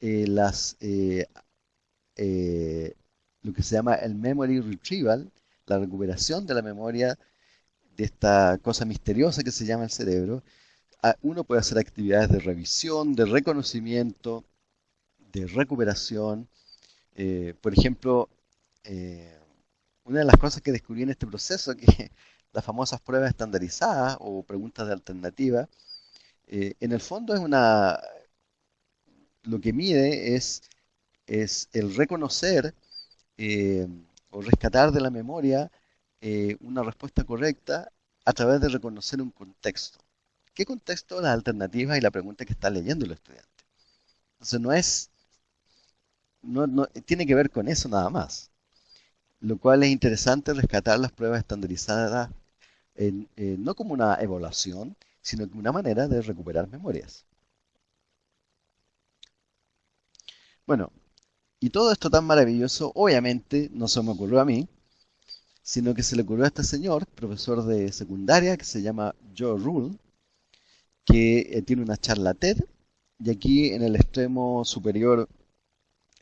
eh, las, eh, lo que se llama el memory retrieval, la recuperación de la memoria de esta cosa misteriosa que se llama el cerebro, uno puede hacer actividades de revisión, de reconocimiento, de recuperación. por ejemplo, una de las cosas que descubrí en este proceso, que las famosas pruebas estandarizadas o preguntas de alternativa, eh, en el fondo es una, lo que mide es, el reconocer eh, o rescatar de la memoria eh, una respuesta correcta a través de reconocer un contexto. ¿Qué contexto? Las alternativas y la pregunta que está leyendo el estudiante. Entonces no es, no, no, tiene que ver con eso nada más. Lo cual es interesante rescatar las pruebas estandarizadas eh, no como una evaluación, sino como una manera de recuperar memorias. Bueno, y todo esto tan maravilloso, obviamente, no se me ocurrió a mí, sino que se le ocurrió a este señor, profesor de secundaria, que se llama Joe Rule, que eh, tiene una charla TED, y aquí en el extremo superior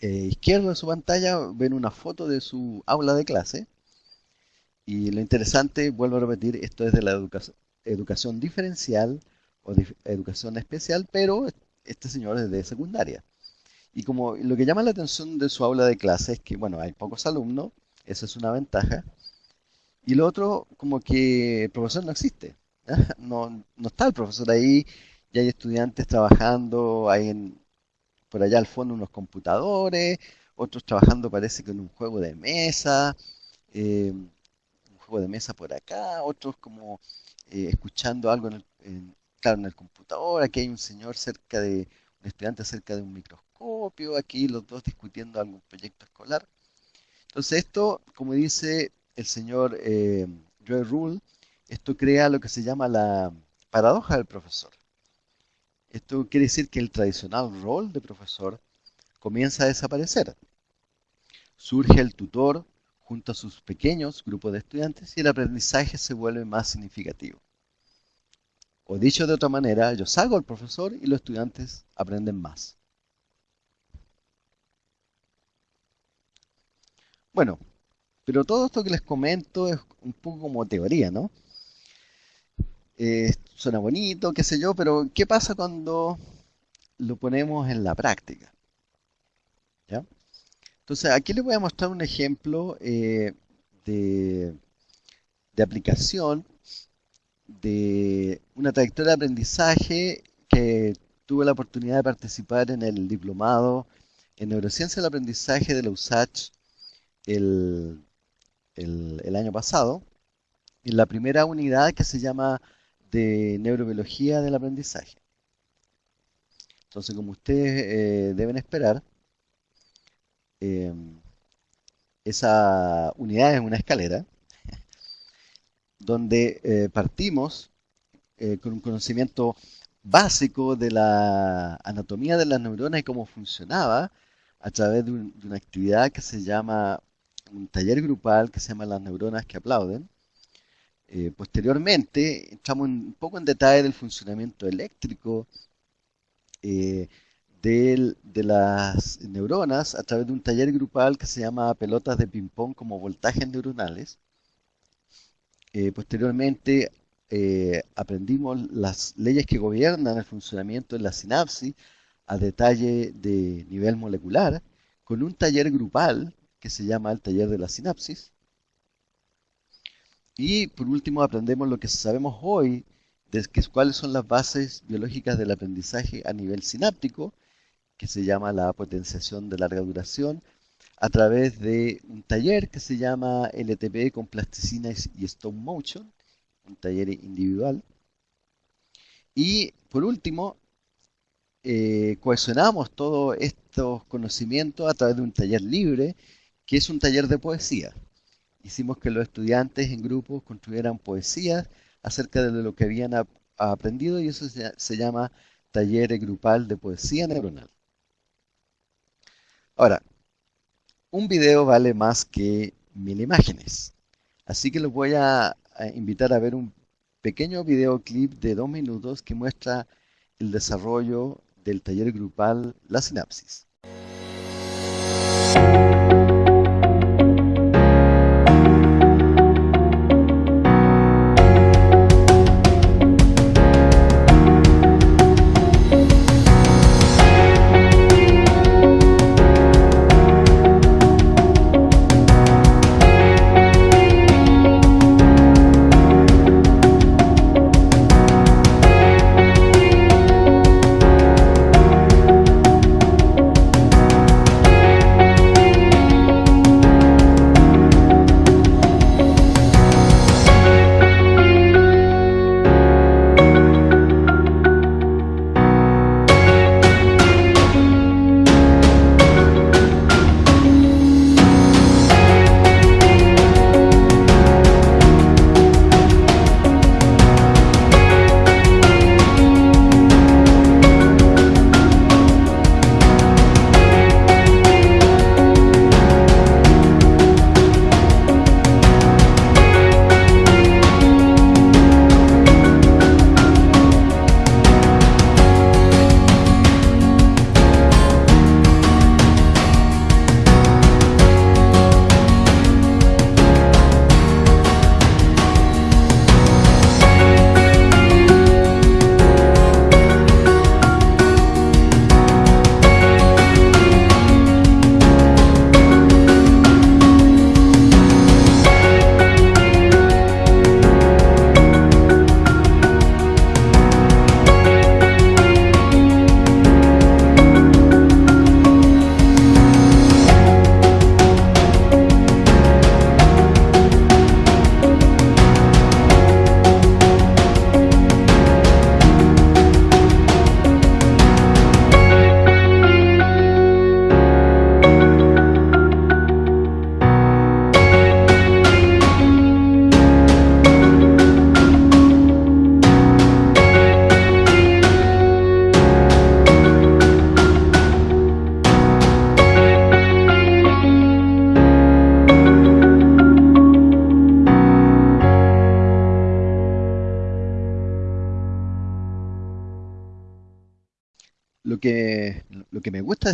eh, izquierdo de su pantalla ven una foto de su aula de clase, y lo interesante, vuelvo a repetir, esto es de la educación, diferencial o educación especial, pero este señor es de secundaria. Y como lo que llama la atención de su aula de clase es que, bueno, hay pocos alumnos, eso es una ventaja. Y lo otro, como que el profesor no existe. No, no está el profesor ahí, y hay estudiantes trabajando, hay en, por allá al fondo unos computadores, otros trabajando parece que en un juego de mesa. Eh, juego de mesa por acá, otros como eh, escuchando algo en el, claro, en el computador, aquí hay un señor cerca de, un estudiante cerca de un microscopio, aquí los dos discutiendo algún proyecto escolar. Entonces esto, como dice el señor eh, Joe Rule, esto crea lo que se llama la paradoja del profesor. Esto quiere decir que el tradicional rol de profesor comienza a desaparecer. Surge el tutor junto a sus pequeños grupos de estudiantes y el aprendizaje se vuelve más significativo. O dicho de otra manera, yo salgo al profesor y los estudiantes aprenden más. Bueno, pero todo esto que les comento es un poco como teoría, ¿no? Eh, suena bonito, qué sé yo, pero ¿qué pasa cuando lo ponemos en la práctica? Entonces, aquí les voy a mostrar un ejemplo eh, de, aplicación de una trayectoria de aprendizaje que tuve la oportunidad de participar en el diplomado en neurociencia del aprendizaje de la USACH el, año pasado, en la primera unidad que se llama de neurobiología del aprendizaje. Entonces, como ustedes eh, deben esperar, eh, esa unidad es una escalera donde eh, partimos eh, con un conocimiento básico de la anatomía de las neuronas y cómo funcionaba a través de, una actividad que se llama un taller grupal que se llama las neuronas que aplauden. Posteriormente entramos un poco en detalle del funcionamiento eléctrico de las neuronas a través de un taller grupal que se llama pelotas de ping-pong como voltajes neuronales. Eh, posteriormente eh, aprendimos las leyes que gobiernan el funcionamiento de la sinapsis a detalle de nivel molecular con un taller grupal que se llama el taller de la sinapsis. Y por último aprendemos lo que sabemos hoy de cuáles son las bases biológicas del aprendizaje a nivel sináptico, que se llama la potenciación de larga duración, a través de un taller que se llama LTP con plasticina y stop motion, un taller individual. Y por último, eh, cohesionamos todos estos conocimientos a través de un taller libre, que es un taller de poesía. Hicimos que los estudiantes en grupos construyeran poesías acerca de lo que habían aprendido y eso se, llama taller grupal de poesía neuronal. Ahora, un video vale más que mil imágenes. Así que los voy a, invitar a ver un pequeño videoclip de dos minutos que muestra el desarrollo del taller grupal La Sinapsis.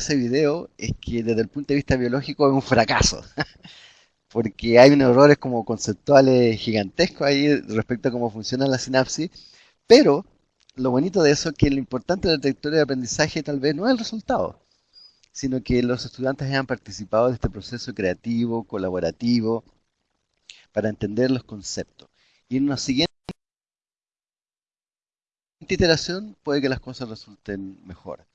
Ese video es que desde el punto de vista biológico es un fracaso, porque hay errores como conceptuales gigantescos ahí respecto a cómo funciona la sinapsis, pero lo bonito de eso es que lo importante de la trayectoria de aprendizaje tal vez no es el resultado, sino que los estudiantes hayan participado de este proceso creativo, colaborativo, para entender los conceptos. Y en una siguiente iteración puede que las cosas resulten mejor.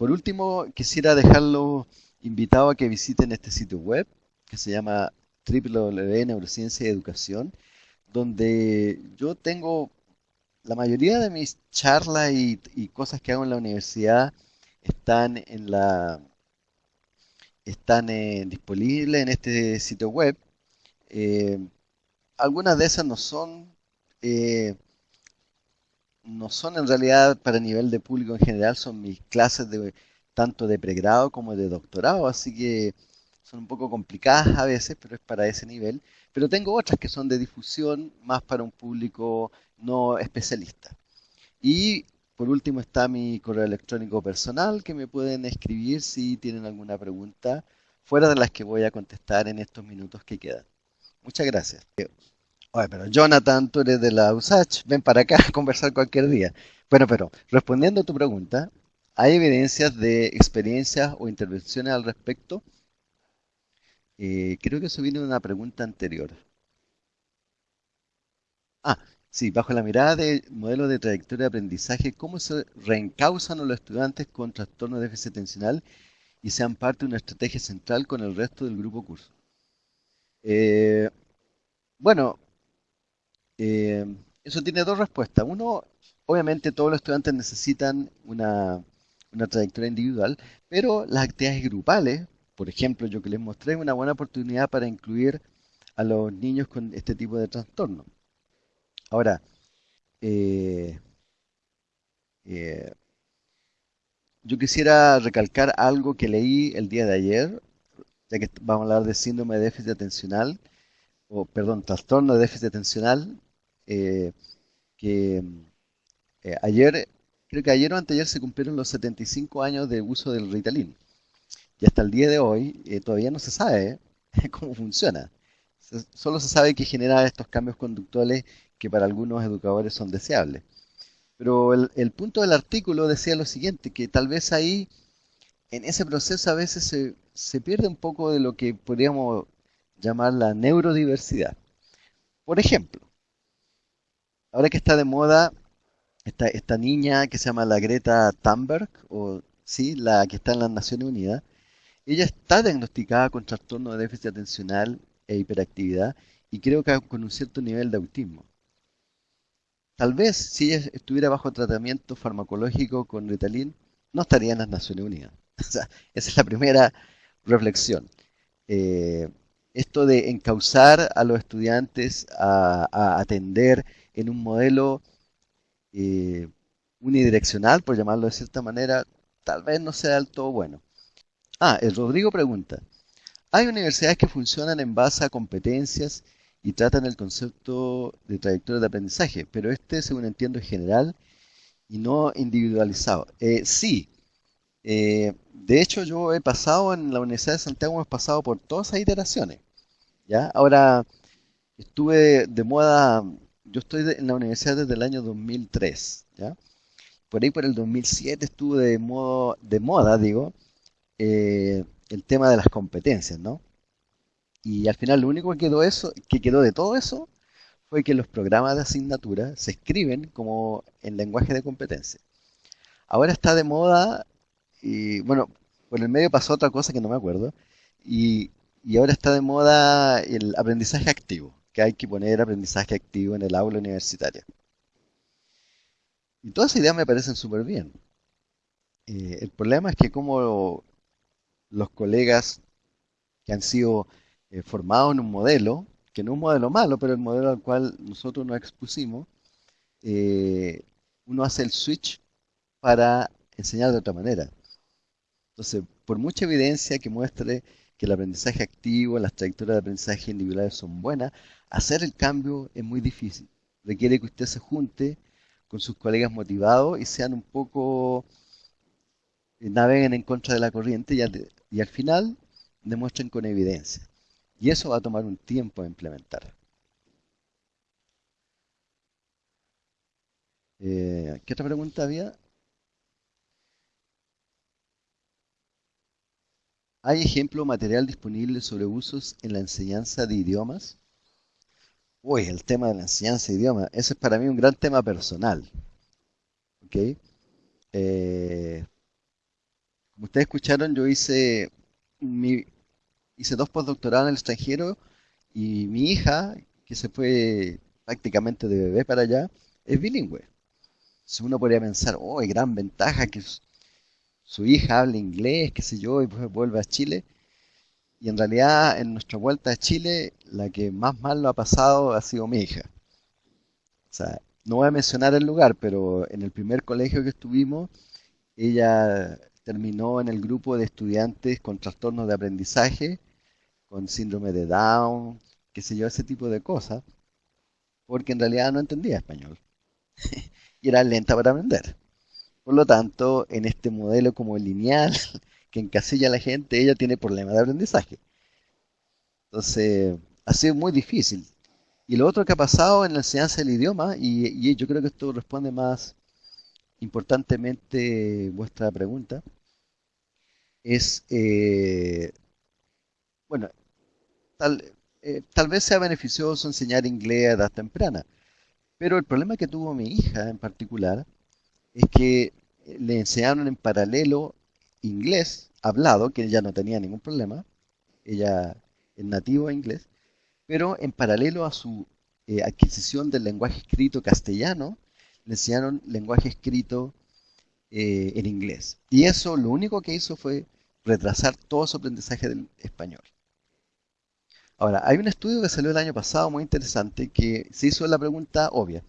Por último, quisiera dejarlo invitado a que visiten este sitio web que se llama www.neurociencia y educación, donde yo tengo la mayoría de mis charlas y, cosas que hago en la universidad están en la están eh, disponibles en este sitio web. Eh, algunas de esas no son eh, no son en realidad para nivel de público en general, son mis clases de tanto de pregrado como de doctorado, así que son un poco complicadas a veces, pero es para ese nivel. Pero tengo otras que son de difusión más para un público no especialista. Y por último está mi correo electrónico personal que me pueden escribir si tienen alguna pregunta fuera de las que voy a contestar en estos minutos que quedan. Muchas gracias. Oye, pero Jonathan, tú eres de la USACH, ven para acá a conversar cualquier día. Bueno, pero respondiendo a tu pregunta, ¿hay evidencias de experiencias o intervenciones al respecto? Eh, creo que eso viene de una pregunta anterior. Ah, sí, bajo la mirada de modelo de trayectoria de aprendizaje, ¿cómo se reencausan los estudiantes con trastorno de déficit atencional y sean parte de una estrategia central con el resto del grupo curso? Eh, bueno, eh, eso tiene dos respuestas. Uno, obviamente todos los estudiantes necesitan una, una trayectoria individual, pero las actividades grupales, por ejemplo, yo que les mostré, es una buena oportunidad para incluir a los niños con este tipo de trastorno. Ahora, eh, eh, yo quisiera recalcar algo que leí el día de ayer, ya que vamos a hablar de síndrome de déficit atencional, o perdón, trastorno de déficit atencional, eh, que ayer, creo que ayer o anteayer se cumplieron los 75 años de uso del Ritalin. Y hasta el día de hoy todavía no se sabe cómo funciona. Solo se sabe que genera estos cambios conductuales que para algunos educadores son deseables. Pero el, punto del artículo decía lo siguiente, que tal vez ahí, en ese proceso a veces se, se pierde un poco de lo que podríamos llamar la neurodiversidad. Por ejemplo, ahora que está de moda esta, niña que se llama la Greta Thunberg, o sí, la que está en las Naciones Unidas, ella está diagnosticada con trastorno de déficit atencional e hiperactividad y creo que con un cierto nivel de autismo. Tal vez si ella estuviera bajo tratamiento farmacológico con Ritalin, no estaría en las Naciones Unidas. esa es la primera reflexión. Eh, esto de encauzar a los estudiantes a, atender en un modelo eh, unidireccional, por llamarlo de cierta manera, tal vez no sea del todo bueno. Ah, el Rodrigo pregunta, ¿hay universidades que funcionan en base a competencias y tratan el concepto de trayectoria de aprendizaje, pero este, según entiendo, es general y no individualizado. Eh, sí, eh, de hecho yo he pasado en la Universidad de Santiago, hemos pasado por todas esas iteraciones. ¿ya? Ahora, estuve de moda, yo estoy en la universidad desde el año 2003, ¿ya? Por ahí por el 2007 estuve de, modo, de moda, digo, eh, el tema de las competencias, ¿no? Y al final lo único que quedó, eso, que quedó de todo eso fue que los programas de asignatura se escriben como en lenguaje de competencia. Ahora está de moda, y bueno, por el medio pasó otra cosa que no me acuerdo, y, y ahora está de moda el aprendizaje activo, que hay que poner aprendizaje activo en el aula universitaria. Y todas esas ideas me parecen súper bien. Eh, el problema es que como los colegas que han sido eh, formado en un modelo, que no es un modelo malo, pero el modelo al cual nosotros nos expusimos, eh, uno hace el switch para enseñar de otra manera. Entonces, por mucha evidencia que muestre que el aprendizaje activo, las trayectorias de aprendizaje individuales son buenas, hacer el cambio es muy difícil. Requiere que usted se junte con sus colegas motivados y sean un poco, eh, naveguen en contra de la corriente y al final demuestren con evidencia. Y eso va a tomar un tiempo a implementar. Eh, ¿Qué otra pregunta había? ¿Hay ejemplo material disponible sobre usos en la enseñanza de idiomas? Uy, el tema de la enseñanza de idiomas, ese es para mí un gran tema personal. ¿Ok? Eh, como ustedes escucharon, yo hice hice dos postdoctorados en el extranjero y mi hija, que se fue prácticamente de bebé para allá, es bilingüe. Si uno podría pensar, oh, gran ventaja que su hija hable inglés, qué sé yo, y vuelve a Chile. Y en realidad, en nuestra vuelta a Chile, la que más mal lo ha pasado ha sido mi hija. O sea, no voy a mencionar el lugar, pero en el primer colegio que estuvimos, ella terminó en el grupo de estudiantes con trastornos de aprendizaje con síndrome de Down, qué sé yo, ese tipo de cosas, porque en realidad no entendía español y era lenta para aprender. Por lo tanto, en este modelo como lineal que encasilla a la gente, ella tiene problemas de aprendizaje. Entonces, ha sido muy difícil. Y lo otro que ha pasado en la enseñanza del idioma, y, yo creo que esto responde más importantemente vuestra pregunta, es, eh, bueno, tal, eh, tal vez sea beneficioso enseñar inglés a edad temprana, pero el problema que tuvo mi hija en particular es que le enseñaron en paralelo inglés hablado, que ella no tenía ningún problema, ella es nativo inglés, pero en paralelo a su eh, adquisición del lenguaje escrito castellano, le enseñaron lenguaje escrito eh, en inglés. Y eso lo único que hizo fue retrasar todo su aprendizaje del español. Ahora, hay un estudio que salió el año pasado muy interesante que se hizo la pregunta obvia.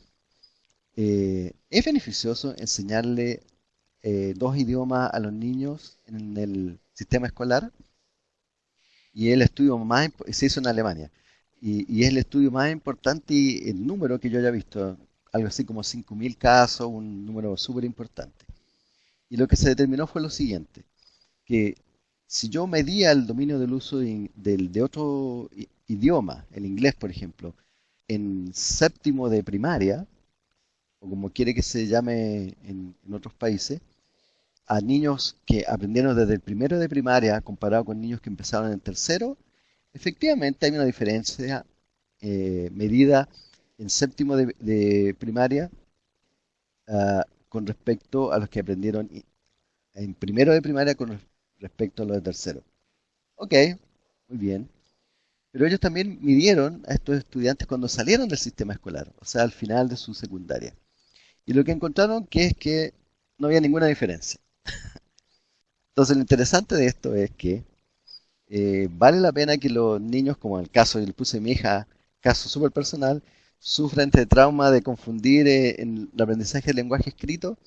Eh, ¿Es beneficioso enseñarle eh, dos idiomas a los niños en el sistema escolar? Y el estudio más se hizo en Alemania. Y, y, es el estudio más importante y el número que yo haya visto, algo así como 5.000 casos, un número súper importante. Y lo que se determinó fue lo siguiente, que si yo medía el dominio del uso de, de otro idioma, el inglés por ejemplo, en séptimo de primaria, o como quiere que se llame en, otros países, a niños que aprendieron desde el primero de primaria comparado con niños que empezaron en tercero, efectivamente hay una diferencia eh, medida en séptimo de, primaria uh, con respecto a los que aprendieron en primero de primaria con respecto a los de tercero. Ok, muy bien. Pero ellos también midieron a estos estudiantes cuando salieron del sistema escolar, o sea, al final de su secundaria. Y lo que encontraron que es que no había ninguna diferencia. Entonces lo interesante de esto es que eh, vale la pena que los niños, como en el caso, yo le puse a mi hija, caso súper personal, sufran este trauma de confundir eh, en el aprendizaje del lenguaje escrito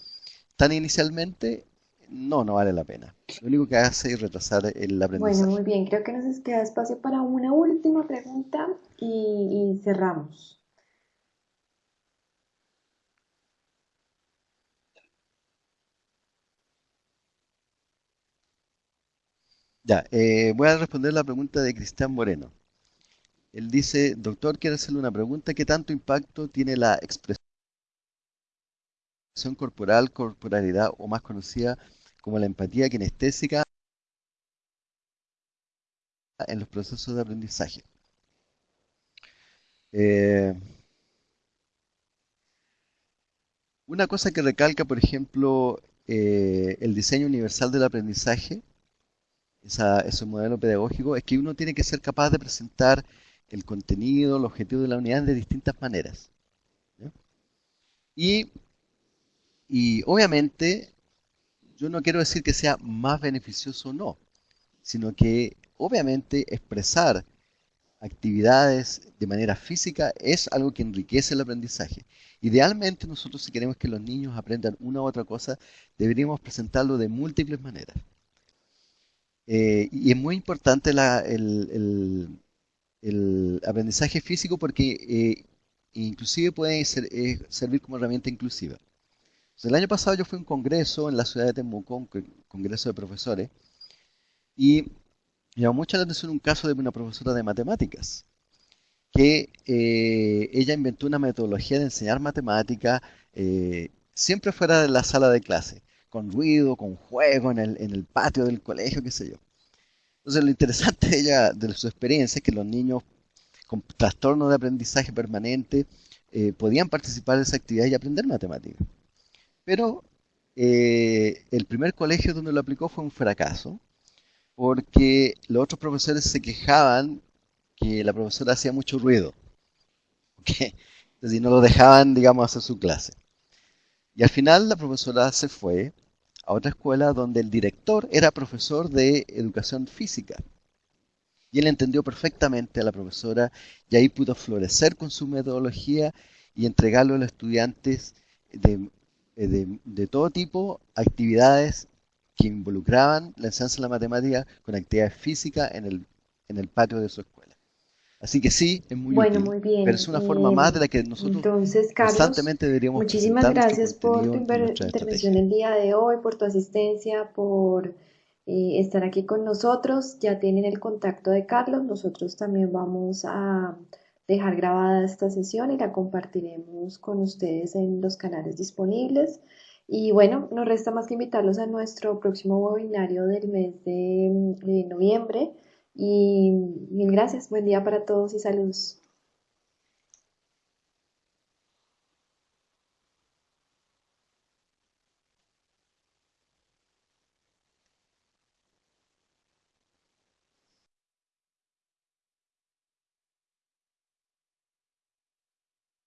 tan inicialmente, no, no vale la pena. Lo único que hace es retrasar el aprendizaje. Bueno, muy bien, creo que nos queda espacio para una última pregunta y, y cerramos. Ya, eh, voy a responder la pregunta de Cristian Moreno. Él dice, doctor, quiero hacerle una pregunta. ¿Qué tanto impacto tiene la expresión corporal, corporalidad o más conocida como la empatía kinestésica en los procesos de aprendizaje? Eh, una cosa que recalca, por ejemplo, eh, el diseño universal del aprendizaje, ese modelo pedagógico, es que uno tiene que ser capaz de presentar el contenido, el objetivo de la unidad de distintas maneras. Y, y obviamente, yo no quiero decir que sea más beneficioso o no, sino que obviamente expresar actividades de manera física es algo que enriquece el aprendizaje. Idealmente nosotros si queremos que los niños aprendan una u otra cosa, deberíamos presentarlo de múltiples maneras. Eh, y es muy importante el, aprendizaje físico porque eh, inclusive puede eh, servir como herramienta inclusiva. el año pasado yo fui a un congreso en la ciudad de Temuco, un congreso de profesores, y llamó mucho la atención un caso de una profesora de matemáticas, que ella inventó una metodología de enseñar matemáticas siempre fuera de la sala de clase con ruido, con juego en el, en el patio del colegio, qué sé yo. Entonces lo interesante de ella, de su experiencia, es que los niños con trastorno de aprendizaje permanente eh, podían participar de esa actividad y aprender matemáticas. Pero eh, el primer colegio donde lo aplicó fue un fracaso, porque los otros profesores se quejaban que la profesora hacía mucho ruido. ¿okay? Entonces no lo dejaban, digamos, hacer su clase. Y al final la profesora se fue a otra escuela donde el director era profesor de educación física. Y él entendió perfectamente a la profesora y ahí pudo florecer con su metodología y entregarle a los estudiantes de, de, todo tipo actividades que involucraban la enseñanza de la matemática con actividades físicas en el, en el patio de su escuela. Así que sí, es muy Bueno, útil, muy pero bien. es una forma más de la que nosotros entonces, Carlos, constantemente deberíamos muchísimas gracias por tu intervención el día de hoy, por tu asistencia, por eh, estar aquí con nosotros. Ya tienen el contacto de Carlos. Nosotros también vamos a dejar grabada esta sesión y la compartiremos con ustedes en los canales disponibles. Y bueno, no resta más que invitarlos a nuestro próximo webinario del mes de de noviembre. Y mil gracias. Buen día para todos y saludos.